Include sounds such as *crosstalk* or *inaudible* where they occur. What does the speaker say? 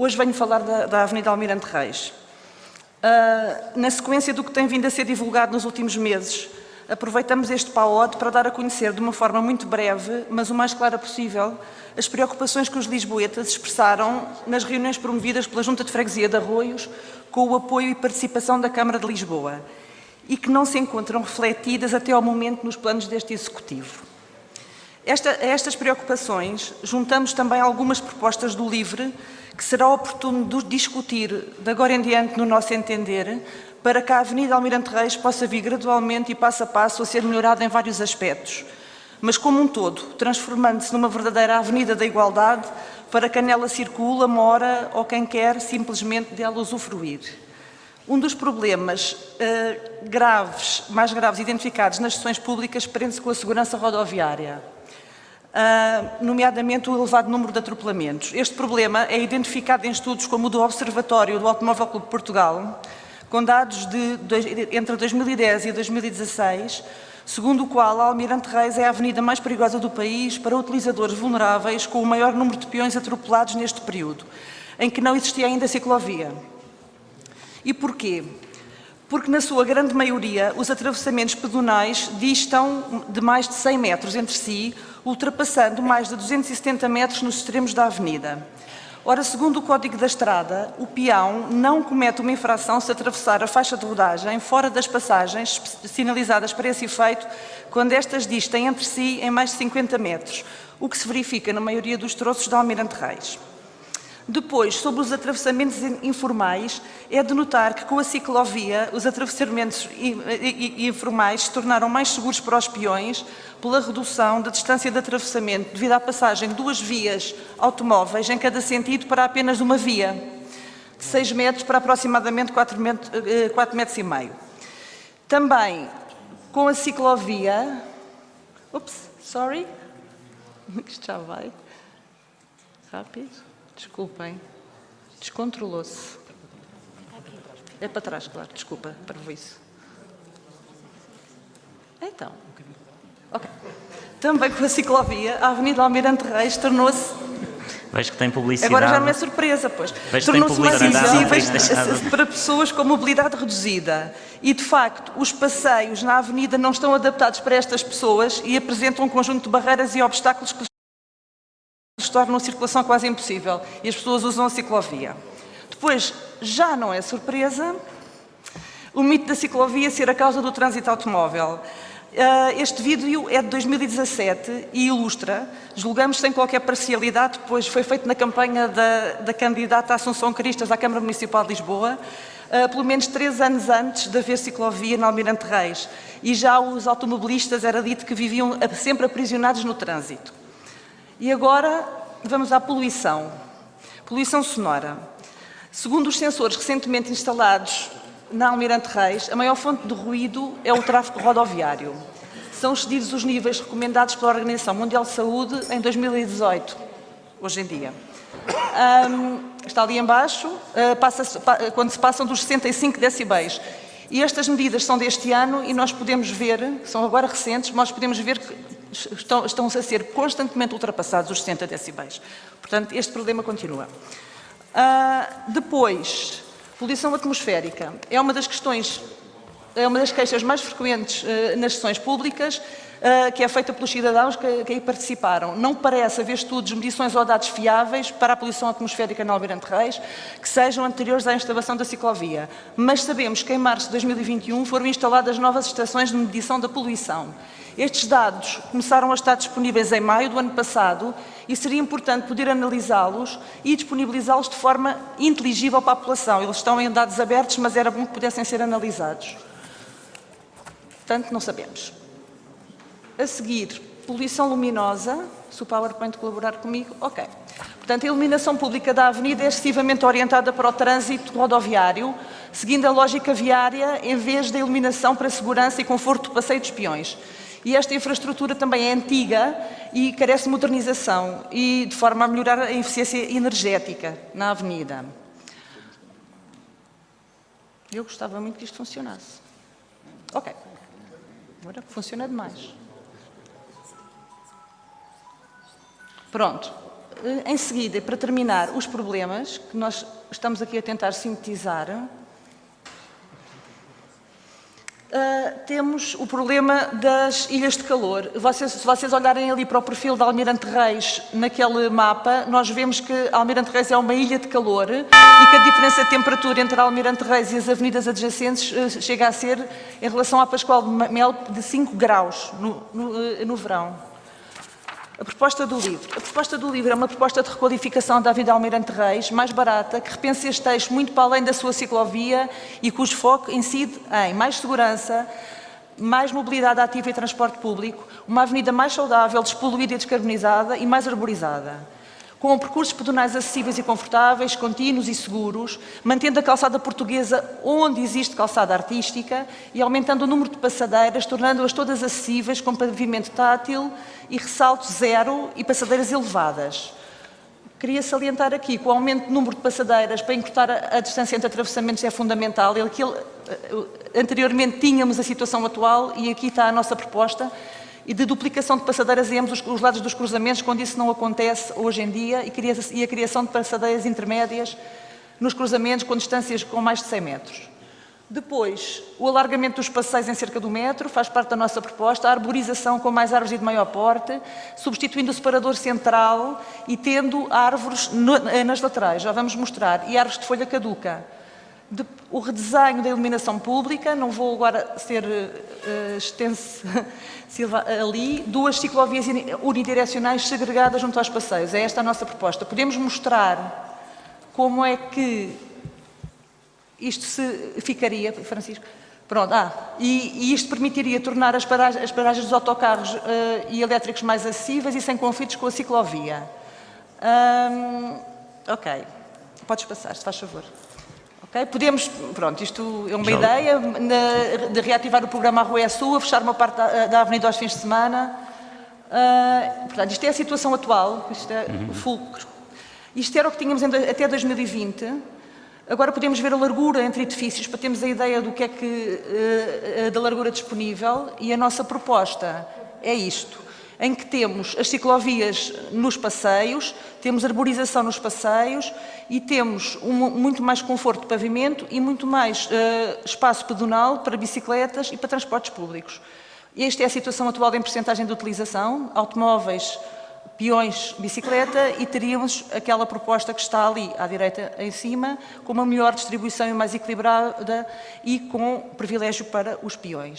Hoje venho falar da, da Avenida Almirante Reis. Uh, na sequência do que tem vindo a ser divulgado nos últimos meses, aproveitamos este PAOD para dar a conhecer de uma forma muito breve, mas o mais clara possível, as preocupações que os lisboetas expressaram nas reuniões promovidas pela Junta de Freguesia de Arroios com o apoio e participação da Câmara de Lisboa e que não se encontram refletidas até ao momento nos planos deste Executivo. Esta, a estas preocupações juntamos também algumas propostas do LIVRE que será oportuno discutir de agora em diante no nosso entender para que a Avenida Almirante Reis possa vir gradualmente e passo a passo a ser melhorada em vários aspectos, mas como um todo, transformando-se numa verdadeira Avenida da Igualdade para quem nela circula, mora ou quem quer simplesmente dela usufruir. Um dos problemas uh, graves, mais graves identificados nas sessões públicas prende-se com a segurança rodoviária, uh, nomeadamente o elevado número de atropelamentos. Este problema é identificado em estudos como o do Observatório do Automóvel Clube de Portugal, com dados de, de, entre 2010 e 2016, segundo o qual a Almirante Reis é a avenida mais perigosa do país para utilizadores vulneráveis com o maior número de peões atropelados neste período, em que não existia ainda ciclovia. E porquê? Porque, na sua grande maioria, os atravessamentos pedonais distam de mais de 100 metros entre si, ultrapassando mais de 270 metros nos extremos da avenida. Ora, segundo o Código da Estrada, o peão não comete uma infração se atravessar a faixa de rodagem fora das passagens sinalizadas para esse efeito, quando estas distem entre si em mais de 50 metros, o que se verifica na maioria dos troços da Almirante Reis. Depois, sobre os atravessamentos informais, é de notar que com a ciclovia os atravessamentos informais se tornaram mais seguros para os peões pela redução da distância de atravessamento devido à passagem de duas vias automóveis em cada sentido para apenas uma via, de 6 metros para aproximadamente 4 metros, 4 metros e meio. Também, com a ciclovia... Ups, sorry. *laughs* Isto já vai. Rápido. Desculpem. Descontrolou-se. É para trás, claro. Desculpa, para isso. Então. Ok. Também com a ciclovia, a Avenida Almirante Reis tornou-se Vejo que tem publicidade. Agora já não é surpresa, pois. Tornou-se mais acessíveis para pessoas com mobilidade reduzida. E, de facto, os passeios na avenida não estão adaptados para estas pessoas e apresentam um conjunto de barreiras e obstáculos que tornam a circulação quase impossível e as pessoas usam a ciclovia. Depois, já não é surpresa o mito da ciclovia ser a causa do trânsito automóvel. Ah, este vídeo é de 2017 e ilustra, julgamos sem qualquer parcialidade, pois foi feito na campanha da, da candidata Assunção Cristas à Câmara Municipal de Lisboa, uh, pelo menos três anos antes de haver ciclovia no Almirante Reis. E já os automobilistas era dito que viviam sempre aprisionados no trânsito. E agora vamos à poluição. Poluição sonora. Segundo os sensores recentemente instalados na Almirante Reis, a maior fonte de ruído é o tráfego rodoviário. São excedidos os níveis recomendados pela Organização Mundial de Saúde em 2018, hoje em dia. Um, está ali embaixo, uh, passa quando se passam dos 65 decibéis. E estas medidas são deste ano e nós podemos ver, são agora recentes, nós podemos ver que estão, estão a ser constantemente ultrapassados os 60 decibéis. Portanto, este problema continua. Uh, depois, poluição atmosférica. É uma das questões, é uma das queixas mais frequentes uh, nas sessões públicas, que é feita pelos cidadãos que, que aí participaram. Não parece haver estudos, medições ou dados fiáveis para a poluição atmosférica na Almirante Reis que sejam anteriores à instalação da ciclovia. Mas sabemos que em março de 2021 foram instaladas novas estações de medição da poluição. Estes dados começaram a estar disponíveis em maio do ano passado e seria importante poder analisá-los e disponibilizá-los de forma inteligível para a população. Eles estão em dados abertos, mas era bom que pudessem ser analisados. Portanto, não sabemos. A seguir, poluição luminosa. Se o PowerPoint colaborar comigo, ok. Portanto, a iluminação pública da avenida é excessivamente orientada para o trânsito rodoviário, seguindo a lógica viária, em vez da iluminação para segurança e conforto do passeio dos peões. E esta infraestrutura também é antiga e carece de modernização e de forma a melhorar a eficiência energética na avenida. Eu gostava muito que isto funcionasse. Ok. Agora funciona demais. Pronto. Eh, Em seguida, para terminar, os problemas que nós estamos aqui a tentar sintetizar. Uh, temos o problema das ilhas de calor. Vocês, se vocês olharem ali para o perfil de Almirante Reis naquele mapa, nós vemos que Almirante Reis é uma ilha de calor e que a diferença de temperatura entre Almirante Reis e as avenidas adjacentes uh, chega a ser, em relação à Pascoal de Mel, de 5 graus no, no, uh, no verão. A proposta do livro. A proposta do livro é uma proposta de requalificação da Avenida Almirante Reis, mais barata, que repensa este eixo muito para além da sua ciclovia e cujo foco incide em mais segurança, mais mobilidade ativa e transporte público, uma avenida mais saudável, despoluída e descarbonizada e mais arborizada com percursos pedonais acessíveis e confortáveis, contínuos e seguros, mantendo a calçada portuguesa onde existe calçada artística e aumentando o número de passadeiras, tornando-as todas acessíveis com pavimento tátil e ressalto zero e passadeiras elevadas. Queria salientar aqui que o aumento do número de passadeiras para encurtar a, distância entre atravessamentos é fundamental. Aquilo, anteriormente tínhamos a situação atual e aqui está a nossa proposta e de duplicação de passadeiras em ambos os, os, lados dos cruzamentos, quando isso não acontece hoje em dia, e, a criação de passadeiras intermédias nos cruzamentos com distâncias com mais de 100 metros. Depois, o alargamento dos passeios em cerca do metro, faz parte da nossa proposta, a arborização com mais árvores e de maior porte, substituindo o separador central e tendo árvores eh, nas laterais, já vamos mostrar, e árvores de folha caduca. De, o redesenho da iluminação pública, não vou agora ser uh, extenso *laughs* ali, duas ciclovias unidirecionais segregadas junto aos passeios. É esta a nossa proposta. Podemos mostrar como é que isto se ficaria, Francisco? Pronto, ah, e, e isto permitiria tornar as paragens, as paragens dos autocarros uh, e elétricos mais acessíveis e sem conflitos com a ciclovia. Um, ok, podes passar, se faz favor. Okay? Podemos, pronto, isto é uma Já. ideia na, de reativar o programa Arroia Sul, fechar uma parte da, da avenida aos fins de semana. Uh, portanto, isto é a situação atual, isto é uhum. fulcro. Isto era o que tínhamos até 2020. Agora podemos ver a largura entre edifícios para termos a ideia do que é que, uh, da largura disponível e a nossa proposta é isto em que temos as ciclovias nos passeios, temos arborização nos passeios e temos um, muito mais conforto de pavimento e muito mais uh, espaço pedonal para bicicletas e para transportes públicos. Esta é a situação atual em percentagem de utilização, automóveis, peões, bicicleta e teríamos aquela proposta que está ali à direita em cima, com uma melhor distribuição e mais equilibrada e com privilégio para os peões.